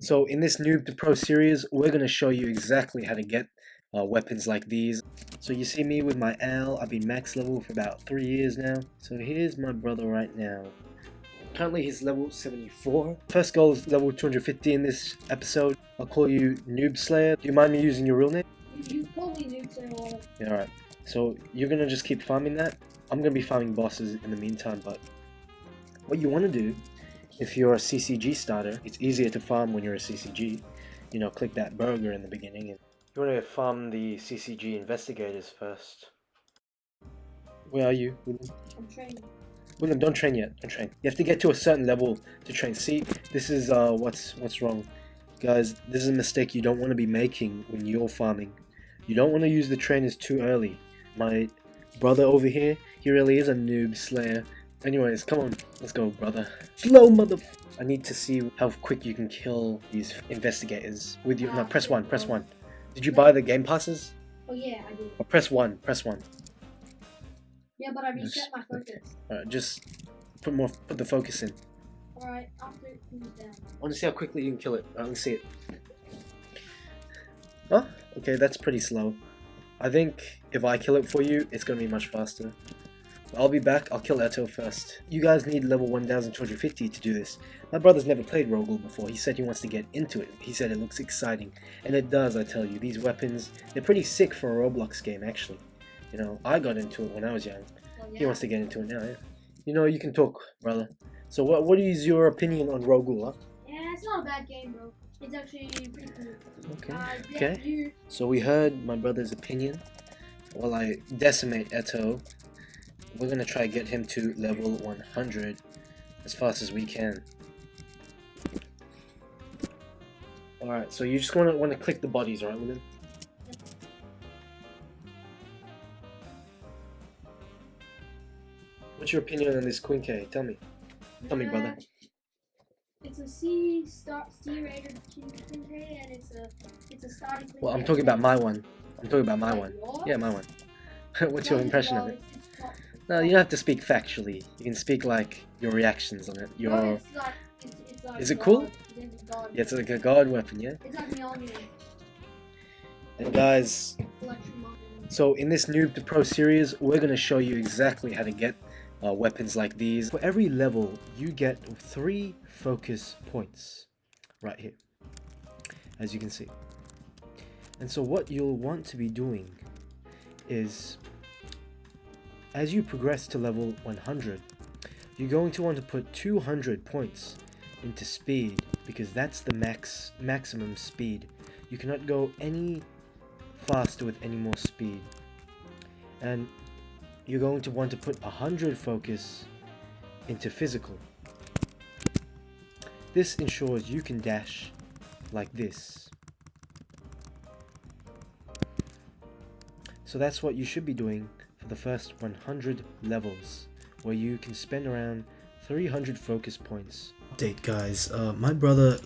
So in this Noob to Pro series, we're going to show you exactly how to get uh, weapons like these. So you see me with my Al, I've been max level for about 3 years now. So here's my brother right now. Currently he's level 74. First goal is level 250 in this episode. I'll call you Noob Slayer. Do you mind me using your real name? You call me Noob Slayer. Yeah, alright. So you're going to just keep farming that. I'm going to be farming bosses in the meantime, but what you want to do if you're a CCG starter, it's easier to farm when you're a CCG. You know, click that burger in the beginning. And you want to farm the CCG investigators first. Where are you, William? I'm training. William, don't train yet. Don't train. You have to get to a certain level to train. See, this is uh, what's what's wrong, guys. This is a mistake you don't want to be making when you're farming. You don't want to use the trainers too early. My brother over here, he really is a noob slayer. Anyways, come on, let's go, brother. Slow mother. I need to see how quick you can kill these investigators with you. No, press one. Press one. Did you buy the game passes? Oh yeah, I did. Or press one. Press one. Yeah, but I reset my focus. Alright, just put more. Put the focus in. Alright, after it cools down. I want to see how quickly you can kill it. Alright, let's see it. Oh, okay, that's pretty slow. I think if I kill it for you, it's gonna be much faster. I'll be back, I'll kill Eto first. You guys need level 1250 to do this. My brother's never played Ro-Ghoul before, he said he wants to get into it. He said it looks exciting. And it does, I tell you. These weapons, they're pretty sick for a Roblox game, actually. You know, I got into it when I was young. Well, He wants to get into it now, yeah. You know, you can talk, brother. So what, what is your opinion on Ro-Ghoul, huh? Yeah, it's not a bad game, bro. It's actually pretty cool. Okay. Uh, yeah, Okay. You, So we heard my brother's opinion. While I decimate Eto, we're gonna try to get him to level 100 as fast as we can. Alright, so you just wanna wanna click the bodies, right, William? What's your opinion on this quinque? Tell me. Tell me, brother. Uh, It's a C star C rated King K, and it's a it's a starting. Well, I'm talking about my one. I'm talking about my one. Yeah, my one. What's your impression of it? It's- it's not- No, you don't have to speak factually. You can speak like your reactions on it. Your No, it's like, it's, it's like Is it cool? God. yeah, it's like a god weapon, yeah. It's like Mjolnir. And guys, so in this Noob to Pro series, we're gonna show you exactly how to get uh, weapons like these. For every level, you get three focus points, right here, as you can see. And so what you'll want to be doing is, as you progress to level 100, you're going to want to put 200 points into speed because that's the max maximum speed. You cannot go any faster with any more speed. And you're going to want to put 100 focus into physical. This ensures you can dash like this. So that's what you should be doing for the first 100 levels, where you can spend around 300 focus points. Update guys, uh, my brother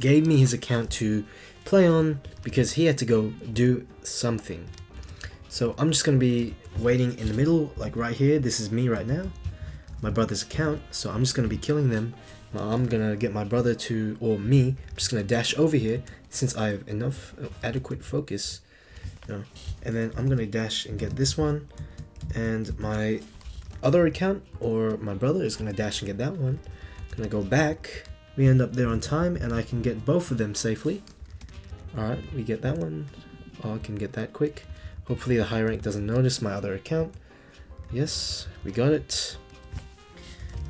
gave me his account to play on because he had to go do something. So I'm just gonna be waiting in the middle, like right here. This is me right now, my brother's account. So I'm just gonna be killing them. I'm gonna get my brother to, or me, I'm just gonna dash over here since I have enough uh, adequate focus. You know, and then I'm gonna dash and get this one, and my other account or my brother is gonna dash and get that one. Gonna go back. We end up there on time, and I can get both of them safely. Alright, we get that one. Oh, I can get that quick. Hopefully the high rank doesn't notice my other account. Yes, we got it.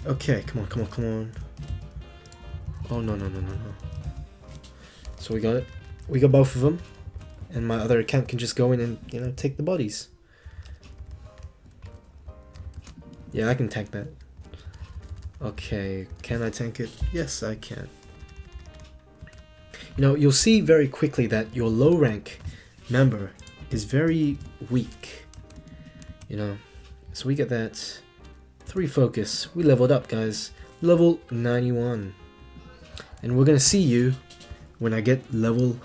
Okay, come on, come on, come on. Oh, no, no, no, no, no. So we got it. We got both of them. And my other account can just go in and, you know, take the bodies. Yeah, I can tank that. Okay, can I tank it? Yes, I can. You know, you'll see very quickly that your low rank member is very weak. You know, so we get that. Three focus. We leveled up, guys. Level 91. And we're gonna see you when I get level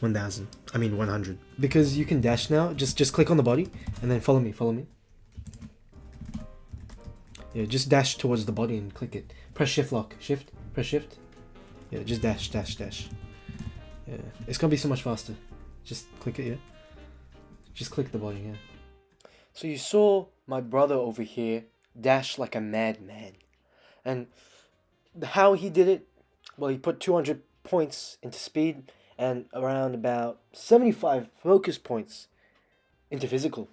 1000. I mean 100. Because you can dash now. Just just click on the body and then follow me. Follow me. Yeah, just dash towards the body and click it. Press shift lock. Shift. Press shift. Yeah, just dash, dash, dash. Yeah, it's gonna be so much faster. Just click it, yeah. Just click the body, yeah. So you saw my brother over here dash like a madman, and how he did it? Well, he put 200 points into speed and around about 75 focus points into physical.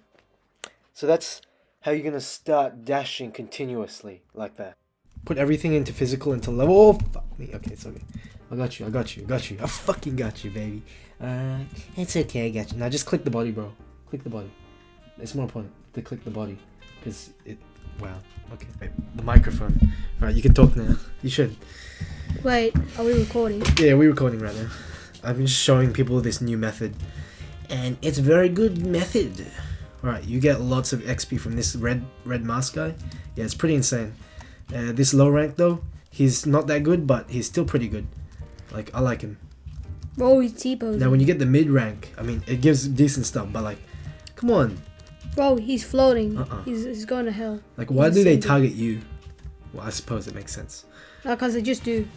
So that's how are you're gonna start dashing continuously like that. Put everything into physical into level. Oh, fuck me. Okay, it's okay. I got you. I got you. I got you. I fucking got you, baby. Uh, it's okay. I got you. Now just click the body, bro. Click the body. It's more important to click the body because it. Wow. Okay. Wait, the microphone. All right, you can talk now. You should. Wait, are we recording? Yeah, we're recording right now. I'm just showing people this new method, and it's a very good method. All right, you get lots of XP from this red red mask guy. Yeah, it's pretty insane. Uh, this low rank though, he's not that good, but he's still pretty good. Like I like him. Bro, he's T-posing. Now when you get the mid rank, I mean it gives decent stuff, but like, come on, Bro, he's floating. Uh-uh. He's, he's going to hell. like why He's do they target you? Well, I suppose it makes sense. Because they just do.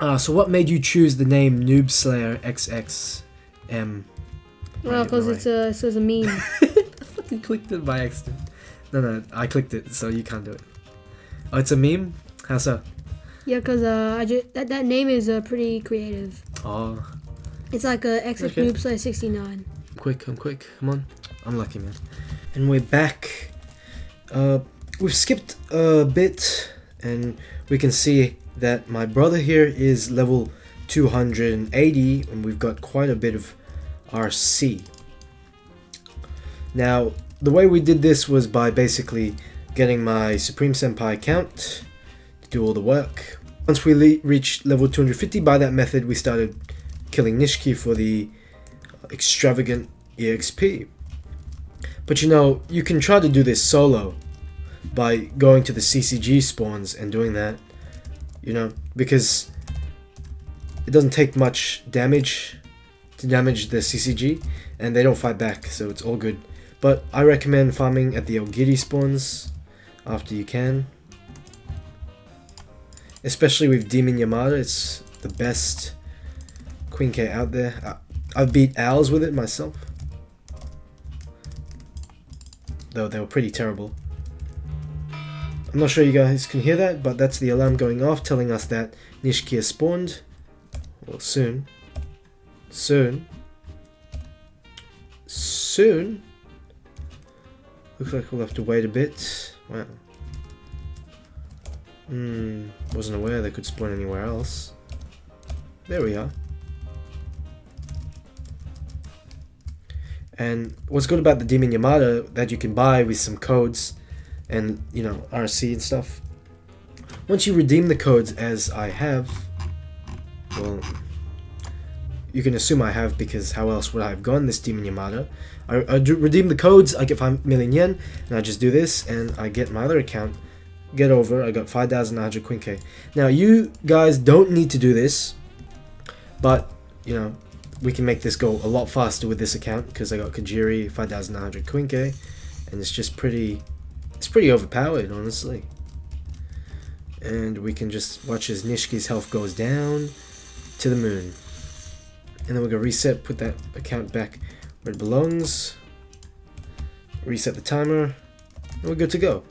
Uh, so what made you choose the name Noob Slayer XXM? Well, because it's a, it says a meme. You clicked it by accident. No, no, I clicked it, so you can't do it. Oh, it's a meme? How so? yeah, because uh, I just, that, that name is uh, pretty creative. Oh, It's like a XX Okay. Noob Slayer 69. I'm quick, I'm quick. Come on. I'm lucky, man. And we're back. Uh, we've skipped a bit, and we can see that my brother here is level 280, and we've got quite a bit of RC. Now, the way we did this was by basically getting my Supreme Senpai account to do all the work. Once we reached level 250, by that method, we started killing Nishiki for the extravagant EXP. But you know, you can try to do this solo by going to the CCG spawns and doing that, you know, because it doesn't take much damage to damage the CCG and they don't fight back, so it's all good. But I recommend farming at the Aogiri spawns after you can. Especially with Demon Yamada, it's the best quinque out there. I, I've beat Owls with it myself. Though they were pretty terrible. I'm not sure you guys can hear that, but that's the alarm going off telling us that Nishiki has spawned. Well, soon. Soon. Soon? Looks like we'll have to wait a bit. Wow. Hmm, wasn't aware they could spawn anywhere else. There we are. And what's good about the Demon Yamada that you can buy with some codes and, you know, RC and stuff. Once you redeem the codes as I have, well, you can assume I have because how else would I have gotten this Demon Yamada? I, I redeem the codes, I get 5 million yen, and I just do this, and I get my other account, get over, I got 5,900 quinque. Now, you guys don't need to do this, but, you know, we can make this go a lot faster with this account because I got Kajiri 5900 quinque and it's just pretty it's pretty overpowered honestly and we can just watch as Nishiki's health goes down to the moon and then we're gonna reset put that account back where it belongs. Reset the timer. And we're good to go